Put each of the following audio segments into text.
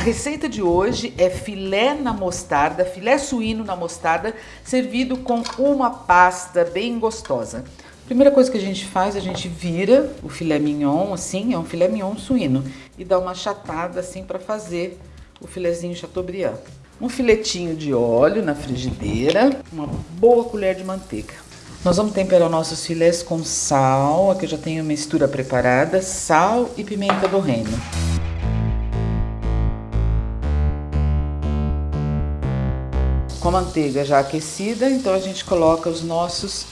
A receita de hoje é filé na mostarda, filé suíno na mostarda, servido com uma pasta bem gostosa. Primeira coisa que a gente faz, a gente vira o filé mignon, assim, é um filé mignon suíno, e dá uma chatada assim para fazer o filezinho chateaubriand. Um filetinho de óleo na frigideira, uma boa colher de manteiga. Nós vamos temperar nossos filés com sal, aqui eu já tenho a mistura preparada, sal e pimenta do reino. Com a manteiga já aquecida, então a gente coloca os nossos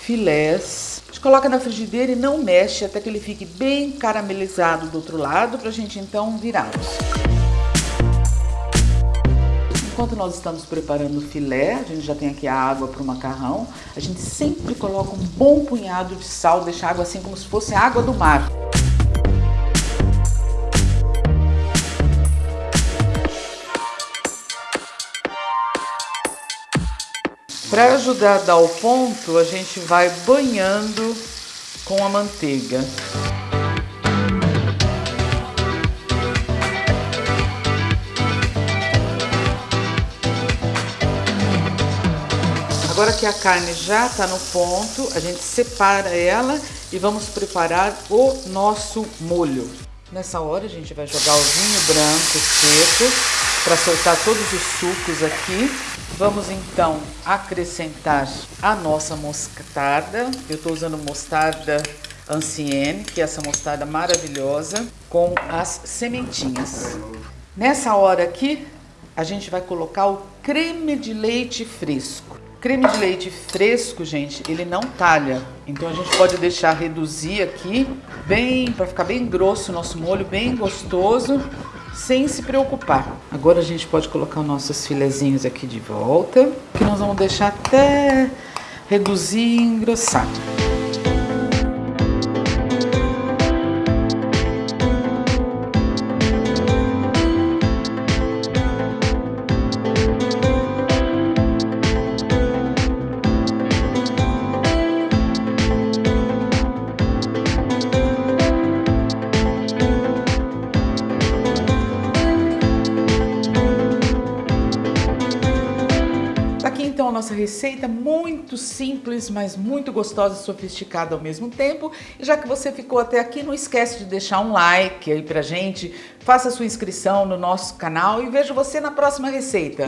filés. A gente coloca na frigideira e não mexe até que ele fique bem caramelizado do outro lado, para a gente então virá-los. Enquanto nós estamos preparando o filé, a gente já tem aqui a água para o macarrão, a gente sempre coloca um bom punhado de sal, deixa a água assim como se fosse água do mar. Para ajudar a dar o ponto, a gente vai banhando com a manteiga. Agora que a carne já está no ponto, a gente separa ela e vamos preparar o nosso molho. Nessa hora a gente vai jogar o vinho branco seco para soltar todos os sucos aqui. Vamos então acrescentar a nossa mostarda. Eu estou usando mostarda ancienne, que é essa mostarda maravilhosa, com as sementinhas. Nessa hora aqui, a gente vai colocar o creme de leite fresco. Creme de leite fresco, gente, ele não talha. Então a gente pode deixar reduzir aqui, bem, para ficar bem grosso o nosso molho, bem gostoso, sem se preocupar. Agora a gente pode colocar os nossos filezinhos aqui de volta, que nós vamos deixar até reduzir e engrossar. Nossa receita muito simples, mas muito gostosa e sofisticada ao mesmo tempo. E já que você ficou até aqui, não esquece de deixar um like aí pra gente, faça sua inscrição no nosso canal e vejo você na próxima receita.